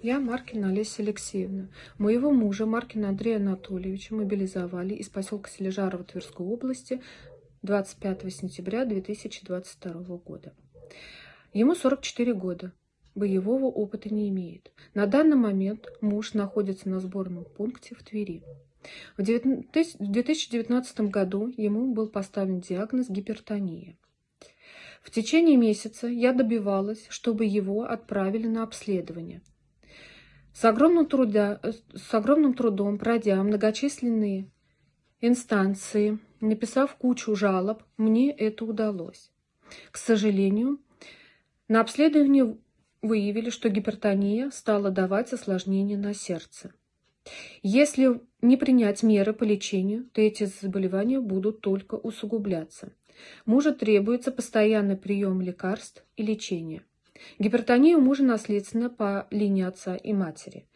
Я Маркина Олеся Алексеевна. Моего мужа Маркина Андрея Анатольевича мобилизовали из поселка Сележарова Тверской области 25 сентября 2022 года. Ему 44 года. Боевого опыта не имеет. На данный момент муж находится на сборном пункте в Твери. В 2019 году ему был поставлен диагноз гипертония. В течение месяца я добивалась, чтобы его отправили на обследование. С огромным, труда, с огромным трудом, пройдя многочисленные инстанции, написав кучу жалоб, мне это удалось. К сожалению, на обследовании выявили, что гипертония стала давать осложнения на сердце. Если не принять меры по лечению, то эти заболевания будут только усугубляться. Мужу требуется постоянный прием лекарств и лечение. Гипертония у мужа наследственна по линии отца и матери.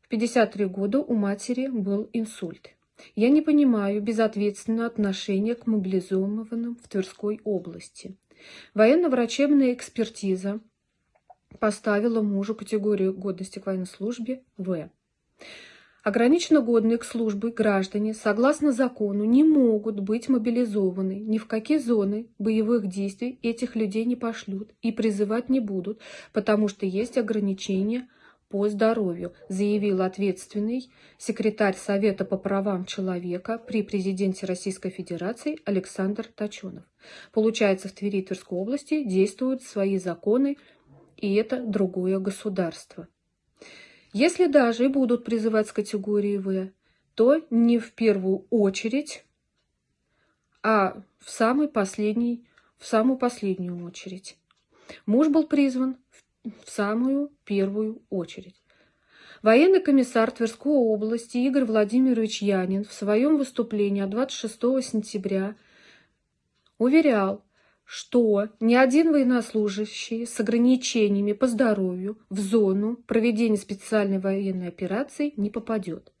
В 53 года у матери был инсульт. Я не понимаю безответственного отношения к мобилизованным в Тверской области. Военно-врачебная экспертиза поставила мужу категорию годности к военной службе В. Ограниченно годные к службе граждане, согласно закону, не могут быть мобилизованы. Ни в какие зоны боевых действий этих людей не пошлют и призывать не будут, потому что есть ограничения по здоровью, заявил ответственный секретарь Совета по правам человека при президенте Российской Федерации Александр Точенов. Получается, в Твери Тверской области действуют свои законы, и это другое государство. Если даже и будут призывать с категории В, то не в первую очередь, а в самый последний, в самую последнюю очередь. Муж был призван в самую первую очередь. Военный комиссар Тверской области Игорь Владимирович Янин в своем выступлении 26 сентября уверял, что ни один военнослужащий с ограничениями по здоровью в зону проведения специальной военной операции не попадет.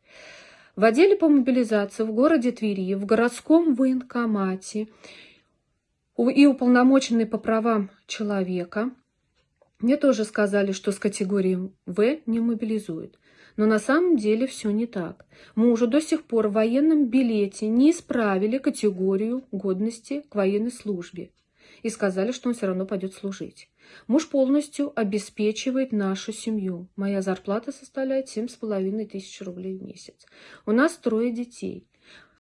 В отделе по мобилизации в городе Твери, в городском военкомате и уполномоченный по правам человека мне тоже сказали, что с категорией В не мобилизуют. Но на самом деле все не так. Мужу до сих пор в военном билете не исправили категорию годности к военной службе и сказали, что он все равно пойдет служить. Муж полностью обеспечивает нашу семью. Моя зарплата составляет семь с половиной тысяч рублей в месяц. У нас трое детей.